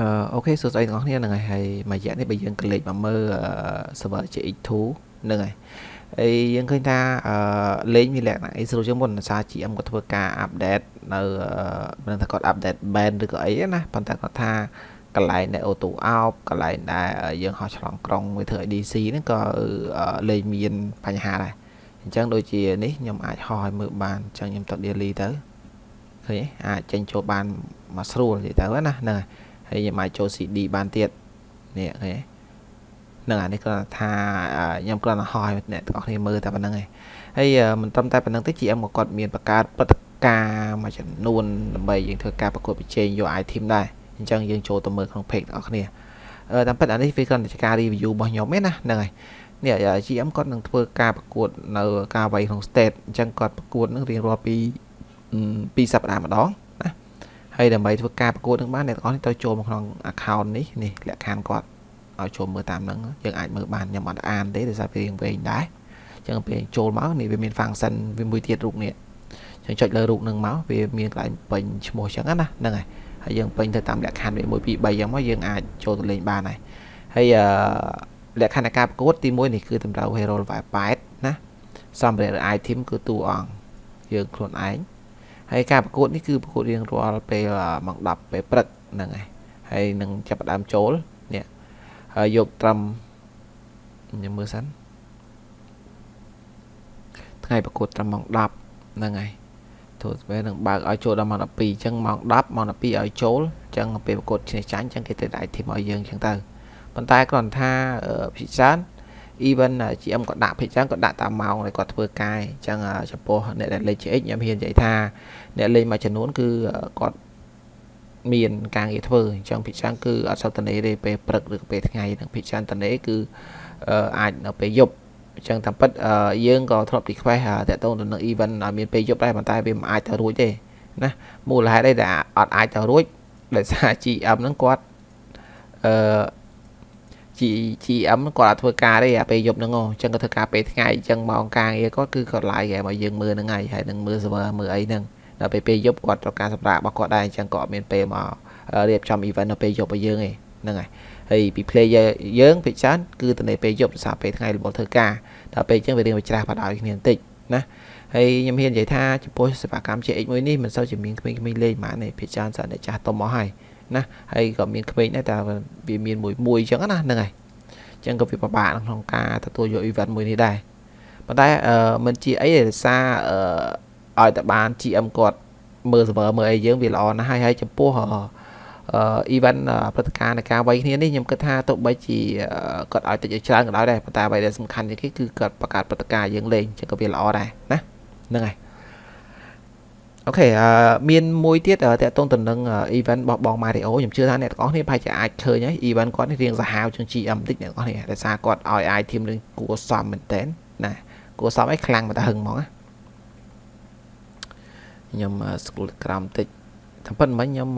អឺអូខេសួស្តីទាំងអស់គ្នាហ្នឹងហើយហើយមួយរយៈនេះបើយើងក៏លេចមកមើល server GX2 ហ្នឹងហើយហើយយើងឃើញថាអឺលេងមានលក្ខណៈអីស្រួលជាងមុនដោយសារ GM គាត់ធ្វើការ update នៅមិនថាគាត់ update band ឬក៏អីណាប៉ុន្តែគាត់ថាកន្លែងដែល auto out កន្លែងដែលយើងហោះឆ្លងក្រុងវាធ្វើ DC ហ្នឹងក៏លេងមានបញ្ហាដែរអញ្ចឹងដូចជានេះខ្ញុំអាចហោះឲ្យមើលបានអញ្ចឹងខ្ញុំទៅ daily ទៅឃើញអាចចេញចូលបានមកស្រួលនិយាយទៅណាហ្នឹងហើយ ហើយខ្ញុំអាចចូល CD បានទៀតនេះឃើញហ្នឹងអានេះគាត់ថាខ្ញុំគ្រាន់តែហោះឲ្យអ្នកទាំងអស់គ្នាមើលតែប៉ុណ្្នឹងឯងហើយមិនត្រឹមតែប៉ុណ្្នឹងទេ GM ក៏គាត់មានបង្កើតព្រឹត្តិការណ៍មួយចំនួនដើម្បីយើងធ្វើការប្រកួតប្រជែងយក item ដែរអញ្ចឹងយើងចូលទៅមើលក្នុង page ទាំងអស់គ្នាអឺតាមពិតអានេះវាគ្រាន់តែជាការ review របស់ខ្ញុំទេណាហ្នឹងហើយនេះ GM គាត់នឹងធ្វើការប្រកួតនៅ ការវាយក្នុង state អញ្ចឹងគាត់ប្រកួតនឹងរៀងរាល់ពី2សប្តាហ៍ម្ដង ហើយដើម្បីធ្វើការប្រកួតនឹងបានអ្នកទាំងអស់នេះត្រូវចូលមកក្នុង account នេះនេះលក្ខខណ្ឌគាត់ឲ្យចូលមើលតាមហ្នឹងយើងអាចមើលបានខ្ញុំអត់អានទេដោយសារវារៀងវែងដែរអញ្ចឹងពេលចូលមកនេះវាមាន function វាមួយទៀតរូបនេះអញ្ចឹងចុចលើរូបហ្នឹងមកវាមានកន្លែងពេញឈ្មោះអញ្ចឹងណាហ្នឹងហើយហើយយើងពេញទៅតាមលក្ខខណ្ឌវា1 2 3អញ្ចឹងមកយើងអាចចូលទៅលេងបានហើយហើយអឺលក្ខខណ្ឌនៃការប្រកួតទី1នេះគឺតម្រូវ hero level 8ណាសម្ភារៈ item គឺតួអង្គយើងខ្លួនឯង ហើយការប្រកួតនេះគឺប្រកួតរៀងរាល់ពេលម៉ោង10ពេលព្រឹកហ្នឹងហើយហើយនឹងចាប់ផ្ដើមចូលនេះហើយយកត្រឹមខ្ញុំមើលសិនថ្ងៃប្រកួតត្រឹមម៉ោង10ហ្នឹងហើយទូពេលនឹងបើកឲ្យចូលដល់ម៉ោង12អញ្ចឹងម៉ោង10ម៉ោង12ឲ្យចូលអញ្ចឹងពេលប្រកួតឈ្នះចាញ់អញ្ចឹងគេទៅដៃធីមឲ្យយើងអញ្ចឹងទៅប៉ុន្តែគ្រាន់ថាភិកច្រើន even GM គាត់ដាក់ភិកច្រើនគាត់ដាក់តាមម៉ោងដែលគាត់ធ្វើការអញ្ចឹងចំពោះអ្នកដែលលេខ GX ខ្ញុំហ៊ាននិយាយថាអ្នកលេងមួយចំនួនគឺគាត់មានការងារធ្វើអញ្ចឹងភិកច្រើនគឺអត់សូវតនេទេពេលព្រឹកឬពេលថ្ងៃនឹងភិកច្រើនតនេគឺអាចនៅពេលយប់អញ្ចឹងតាមពិតយើងក៏ធ្លាប់ request តាក់ទងទៅនឹង event ឲ្យមានពេលយប់ដែរប៉ុន្តែវាមិនអាចទៅរួចទេណាមូលហេតុអីដែលអត់អាចទៅរួចដោយសារ GM ហ្នឹងគាត់អឺ GM គាត់អត់ធ្វើការទេអាពេលយប់ហ្នឹងអញ្ចឹងគាត់ធ្វើការពេលថ្ងៃអញ្ចឹងម៉ោងការងារគាត់គឺគាត់ live គេមកយើងមើលហ្នឹងហើយហើយនឹងមើល server មើលអីហ្នឹងដល់ពេលពេលយប់គាត់ត្រូវការសម្រាប់របស់គាត់ដែរអញ្ចឹងក៏អត់មានពេលមករៀបចំ event នៅពេលយប់ឲ្យយើងឯងហ្នឹងហើយហើយពី player យើងភាគច្រើនគឺទៅនៅពេលយប់ដោយសារពេលថ្ងៃរបបធ្វើការដល់ពេលអញ្ចឹងវារៀងវាច្រាស់បដ ாய் គ្នាបន្តិចណាហើយខ្ញុំហ៊ាននិយាយថាចំពោះសេវាកម្ម CX មួយនេះមិនសូវជាមានក្មេងៗលេងហ្មងទេភាគច្រើនសិនតែចាស់ទុំមកហើយ ណាហើយក៏មានក្មេងដែរតែវាមានមួយមួយអញ្ចឹងណាហ្នឹងហើយអញ្ចឹងក៏វាពិបាកក្នុងការទទួលយក event មួយនេះដែរប៉ុន្តែអឺមិនជាអីទេដោយសារអឺឲ្យតែបាន GM គាត់មើល server មើលអីយើងវាល្អណាស់ហើយហើយចំពោះអឺ event ព្រឹត្តិការណ៍នៃការវាយគ្នានេះខ្ញុំគិតថាទោះបីជាគាត់ឲ្យតិចឲ្យច្រើនក៏ដោយដែរប៉ុន្តែអ្វីដែលសំខាន់ជាងគេគឺគាត់បង្កើតព្រឹត្តិការណ៍យើងលេងចឹងក៏វាល្អដែរណាហ្នឹងហើយ អូខេអឺមានមួយទៀតតកតងទៅនឹង event របស់បង Mario ខ្ញុំជឿថាអ្នកទាំងអស់គ្នាប្រហែលជាអាចឃើញហើយ event គាត់នេះរៀងសាហាវជាង GM បន្តិចអ្នកទាំងអស់គ្នាដោយសារគាត់ឲ្យ item រឿងគួរសមមែនតើណាគួរសមឲ្យខ្លាំងមកតែហឹងហ្មងណាខ្ញុំ scroll ក្រោមតិចតាមពិតមិញខ្ញុំ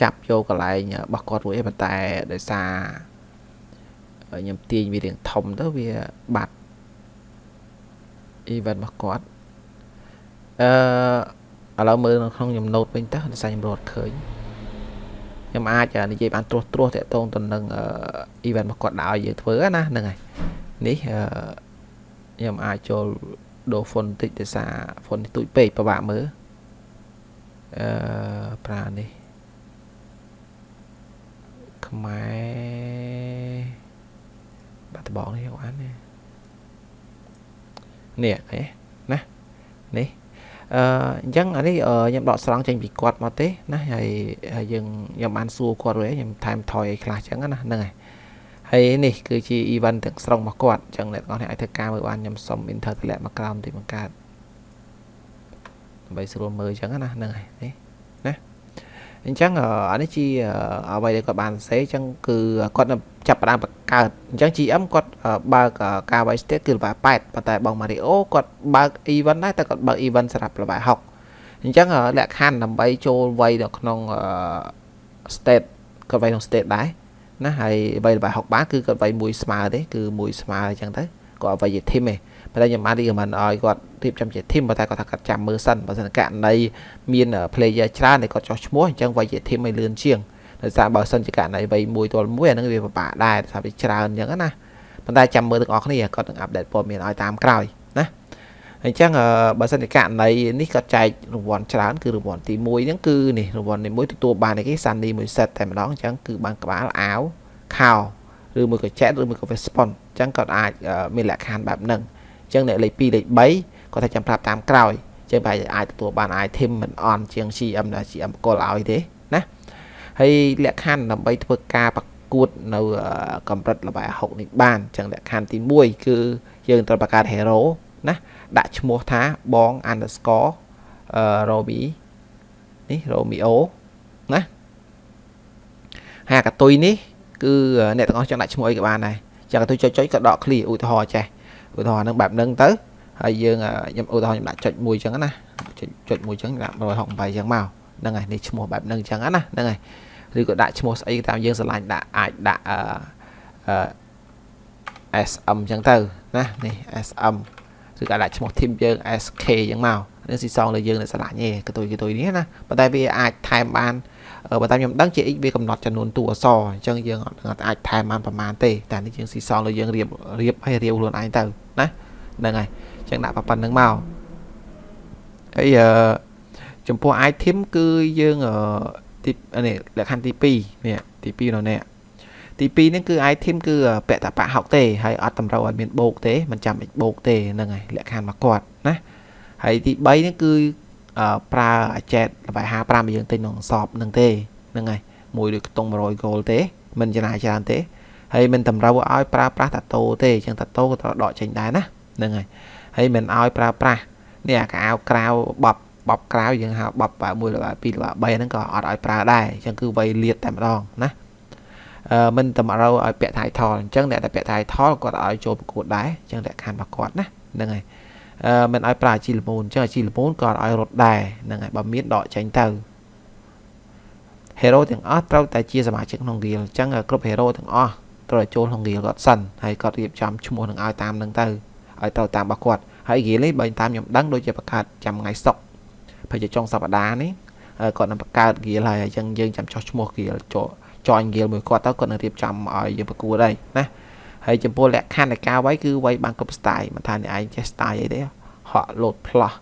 ចាប់យកកន្លែងរបស់គាត់រួចឯប៉ុន្តែដោយសារខ្ញុំទាញវារៀងធំទៅវាបាត់ event របស់គាត់អឺ ឥឡូវមើលនៅក្នុងខ្ញុំ note វិញទៅដោយសារខ្ញុំរត់ឃើញខ្ញុំអាចនិយាយបានត្រួសត្រាសតាក់ទងទៅនឹង event របស់គាត់ដល់យើងធ្វើណាហ្នឹងហើយនេះខ្ញុំអាចចូលដូរ font តិចដោយសារ font នេះទូចពេកពិបាកមើលអឺប្រើនេះខ្មែរបាត់ដបងនេះយកអាននេះនេះឃើញណានេះ អឺអញ្ចឹងអានេះខ្ញុំដកស្រង់ចេញពីគាត់មកទេណាហើយយើងខ្ញុំបានសួរគាត់រួចខ្ញុំថែមថយអីខ្លះអញ្ចឹងណាហ្នឹងហើយហើយនេះគឺជា event ទាំងស្រុងរបស់គាត់អញ្ចឹងអ្នកទាំងអស់នេះអាចធ្វើការមើលបានខ្ញុំសុំ enter តម្លាក់មកក្រោមទីបង្កើតដើម្បីស្រួលមើលអញ្ចឹងណាហ្នឹងហើយនេះណា អញ្ចឹងអានេះជាអ្វីដែលគាត់បានសរសេរអញ្ចឹងគឺគាត់ចាប់ផ្ដើមបង្កើតអញ្ចឹង GM គាត់បើកការ Vice State គឺ level 8ប៉ុន្តែបង Mario គាត់បើក event ដែរតែគាត់បើក event សម្រាប់ level 6អញ្ចឹងលក្ខខណ្ឌដើម្បីចូលវាយនៅក្នុង state គាត់វាយក្នុង state ដែរណាហើយវាយ level 6បានគឺគាត់វាយមួយស្មើទេគឺមួយស្មើអញ្ចឹងទៅគាត់វាយជា team ទេ ប៉ុន្តែខ្ញុំបាន recommend ឲ្យគាត់រៀបចំជា team ប៉ុន្តែគាត់ថាគាត់ចាំមើលសិនបើសិនករណីមាន player ច្រើនដែលគាត់ចោះឈ្មោះអញ្ចឹងវាយជា team ឲ្យលឿនជាងដោយសារបើសិនជាករណីវ័យមួយទល់មួយអានឹងវាពិបាកដែរថាវាច្រើនអញ្ចឹងណាប៉ុន្តែចាំមើលទាំងអស់គ្នាគាត់នឹងអាប់ដេតព័ត៌មានឲ្យតាមក្រោយណាអញ្ចឹងបើសិនជាករណីនេះគាត់ចែករង្វាន់ច្រើនគឺរង្វាន់ទី1ហ្នឹងគឺនេះរង្វាន់ទី1ទទួលបានគេសាន់នីមួយសេតតែម្ដងអញ្ចឹងគឺបានក្បាលអាវខោឬមួយក៏ចែកឬមួយក៏ Vespon អញ្ចឹងគាត់អាចមានលក្ខខណ្ឌបែបហ្នឹងអញ្ចឹងអ្នកលេខ2លេខ3គាត់ថាចាំប្រាប់តាមក្រោយចឹងបែរអាចទទួលបាន item មិនអន់ជាង CM ដែល CM បកលឲ្យទេណាហើយលក្ខខណ្ឌដើម្បីធ្វើការប្រកួតនៅកម្រិតល្បែ60នេះបានចឹងលក្ខខណ្ឌទី1គឺយើងត្រូវបង្កើត hero ណាដាក់ឈ្មោះថាបង underscore អឺ Romi នេះ Romeo ណាហើយកតុយនេះគឺអ្នកទាំងអស់ចង់ដាក់ឈ្មោះអីក៏បានដែរចឹងកតុយចុចចុចក៏ដក clear ឧទាហរណ៍ចេះ ឧទាហរណ៍ហ្នឹងបែបហ្នឹងទៅហើយយើងខ្ញុំឧទាហរណ៍ខ្ញុំដាក់ចុចមួយចឹងណាចុចចុចមួយចឹងដាក់168ចឹងមកហ្នឹងហើយនេះឈ្មោះបែបហ្នឹងចឹងណាហ្នឹងហើយឬក៏ដាក់ឈ្មោះស្អីតាមយើងស្រឡាញ់ដាក់អាចដាក់អឺអឺ SM ចឹងទៅណានេះ SM ឬក៏ដាក់ឈ្មោះ team យើង SK ចឹងមក នេះស៊ីសងលើយើងនៅស្រឡាញ់ទេកតុយកតុយនេះណាប៉ុន្តែវាអាចថែមបានបើតាមខ្ញុំដឹងជា x វាកំណត់ចំនួនតួអក្សរអញ្ចឹងយើងអាចថែមបានប្រហែលទេតែនេះយើងស៊ីសងលើយើងរៀបរៀបឲ្យរៀបខ្លួនឯងទៅណាហ្នឹងហើយចឹងដាក់ប៉ុណ្្នឹងមកហើយអឺចំពោះ item គឺយើងទីនេះលក្ខខណ្ឌទី2នេះទី2នៅនេះទី2នេះគឺ item គឺពាក់តបៈហុកទេហើយអត់តម្រូវឲ្យមានបូកទេមិនចាំបាច់បូកទេហ្នឹងហើយលក្ខខណ្ឌមកគាត់ណា ហើយទី3នេះគឺប្រើអាចែតល្បែ55យើងទិញក្នុងសອບហ្នឹងទេហ្នឹងហើយមួយដូចខ្ទង់100 gold ទេមិនចំណាយច្រើនទេហើយមិនតម្រូវឲ្យប្រើប្រាស់តាតូទេអញ្ចឹងតាតូក៏ត្រូវដកចេញដែរណាហ្នឹងហើយហើយមិនឲ្យប្រើប្រាស់នេះអាកៅក្រៅបបបបក្រៅយើងហៅបប1ល្បា2ល្បា3ហ្នឹងក៏អត់ឲ្យប្រើដែរអញ្ចឹងគឺវៃលៀតតែម្ដងណាអឺមិនតម្រូវឲ្យពាក់ title អញ្ចឹងអ្នកដែលពាក់ title គាត់ឲ្យចូលប្រកួតដែរអញ្ចឹងលក្ខខណ្ឌរបស់គាត់ណាហ្នឹងហើយអឺ មិនឲ្យប្រើអាជីលមូនអញ្ចឹងអាជីលមូនក៏ឲ្យរត់ដែរហ្នឹងហើយបើមានដកចេញទៅ hero ទាំងអស់ត្រូវតែជាសមាជិកក្នុង guild អញ្ចឹងគ្រប់ hero ទាំងអស់ត្រូវចូលក្នុង guild គាត់សិនហើយគាត់រៀបចំឈ្មោះនឹងឲ្យតាមនឹងទៅឲ្យត្រូវតាមរបស់គាត់ហើយហ្គីនេះបើតាមខ្ញុំដឹងដូចជាបង្កើតចាំថ្ងៃសុកប្រហែលជាចុងសប្តាហ៍នេះគាត់នឹងបង្កើតហ្គីលហើយអញ្ចឹងយើងចាំចោះឈ្មោះហ្គីលចូល join ហ្គីលមួយគាត់ទៅគាត់នឹងរៀបចំឲ្យយើងប្រកួតហើយណា ហើយចំពោះលក្ខខណ្ឌនៃការវាយគឺវាយបានគ្រប់ style មិនថាអ្នកឯងចេះ style អីទេហក់លោតផ្លោះ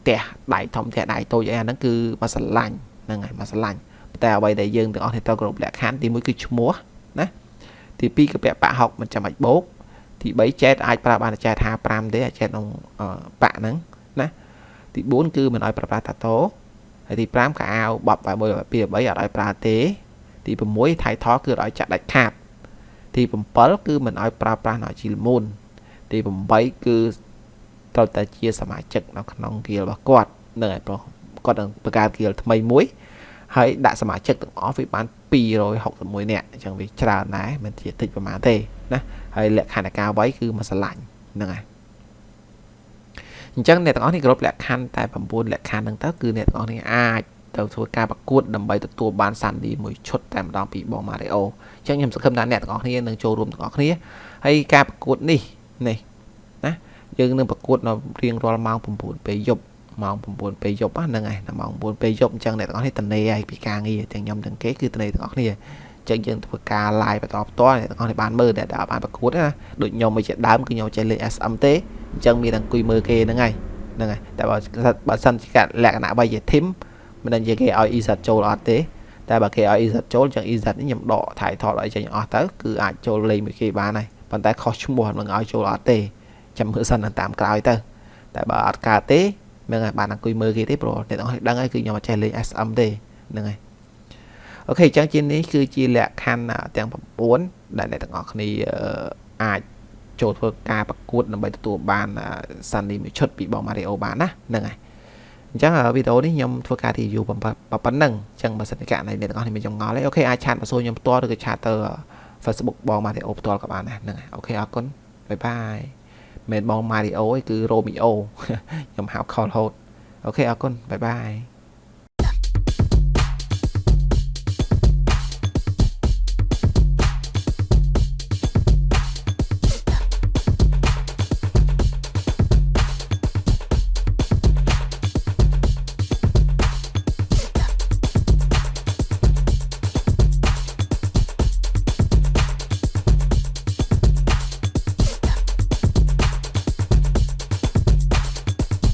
ផ្ទះដៃធំផ្ទះដៃតូចអីអាហ្នឹងគឺមកស្រឡាញ់ហ្នឹងហើយមកស្រឡាញ់តែអ្វីដែលយើងទាំងអស់នេះត្រូវគ្រប់លក្ខខណ្ឌទី1គឺឈ្មោះណាទី2គឺពាក់ប៉ាហុកមិនចាំបាច់បោកទី3ចែតអាចប្រើបានចែត55ទេអាចចែតក្នុងបាក់ហ្នឹងណាទី4គឺមិនឲ្យប្រើប្រាស់តាតូហើយទី5កៅអាវបប1 2 3អត់ឲ្យប្រើទេទី6ថៃថគឺឲ្យចាក់ដាច់ខាត ទី7គឺមិនឲ្យប្រើប្រាស់នៅជីលមូនទី8គឺត្រូវតែជាសមាជិកនៅក្នុងគៀលរបស់គាត់នឹងឯប្រុសគាត់នឹងបង្កើតគៀលថ្មីមួយហើយដាក់សមាជិកទាំងអស់វាបាន261នាក់អញ្ចឹងវាច្រើនដែរមិនជាតិចប្រហែលទេណាហើយលក្ខខណ្ឌនៃការវាយគឺមកស្រឡាញ់ហ្នឹងហើយអញ្ចឹងអ្នកទាំងអស់នេះគ្រប់លក្ខខណ្ឌតែ9លក្ខខណ្ឌហ្នឹងទៅគឺអ្នកទាំងអស់នេះអាច ទៅធ្វើការប្រកួតដើម្បីទទួលបានសាន់ឌីមួយឈុតតែម្ដងពីបង Mario អញ្ចឹងខ្ញុំសង្ឃឹមថាអ្នកទាំងអស់គ្នានឹងចូលរួមទាំងអស់គ្នាហើយការប្រកួតនេះនេះណាយើងនឹងប្រកួតនៅរៀងរាល់ម៉ោង9ពេលយប់ម៉ោង9ពេលយប់ហ្នឹងហើយម៉ោង9ពេលយប់អញ្ចឹងអ្នកទាំងអស់នេះតនេហើយពីការងារទាំងខ្ញុំទាំងគេគឺតនេទាំងអស់គ្នាចឹងយើងធ្វើការ live បន្តផ្ទាល់អ្នកទាំងអស់នេះបានមើលតែដល់បានប្រកួតណាដូចខ្ញុំមិនជាដើមគឺខ្ញុំចេះលេង SM ទេអញ្ចឹងមានតែអង្គុយមើលគេហ្នឹងហើយហ្នឹងហើយតែបើបើសិនជាលក្ខណៈបីជា team មិនដឹងជាគេឲ្យ EZ ចូលអត់ទេតែបើគេឲ្យ EZ ចូលចឹង EZ នេះខ្ញុំដក title ឲ្យចេញអស់ទៅគឺអាចចូលលេងមួយគេបានហើយប៉ុន្តែខុសឈ្មោះមិនឲ្យចូលអត់ទេចាំមើលសិនតាមក្រោយទៅតែបើអត់កើតទេមិនឲ្យបានអង្គុយមើលគេទេព្រោះអ្នកទាំងអស់ដឹងហើយគឺខ្ញុំអត់ចេះលេង SM ទេហ្នឹងហើយ OK អញ្ចឹងជានេះគឺជាលក្ខខណ្ឌទាំង9ដែលអ្នកទាំងអស់គ្នាអាចចូលធ្វើការប្រកួតដើម្បីទទួលបានសាន់នីមួយឈុតពីបង Mario បានណាហ្នឹងហើយ អញ្ចឹងវីដេអូនេះខ្ញុំធ្វើការ review ប៉ុណ្ណឹងអញ្ចឹងបើសិនជាករណីអ្នកទាំងអស់គ្នាមានចម្ងល់ទេ OK អាច chat មកសួរខ្ញុំផ្ទាល់ឬក៏ chat ទៅ Facebook បង Mario ផ្ទាល់ក៏បានដែរហ្នឹងហើយ OK អរគុណ bye bye មិនបង Mario ទេគឺ Romeo ខ្ញុំហៅខលហូតអូខេអរគុណបាយបាយ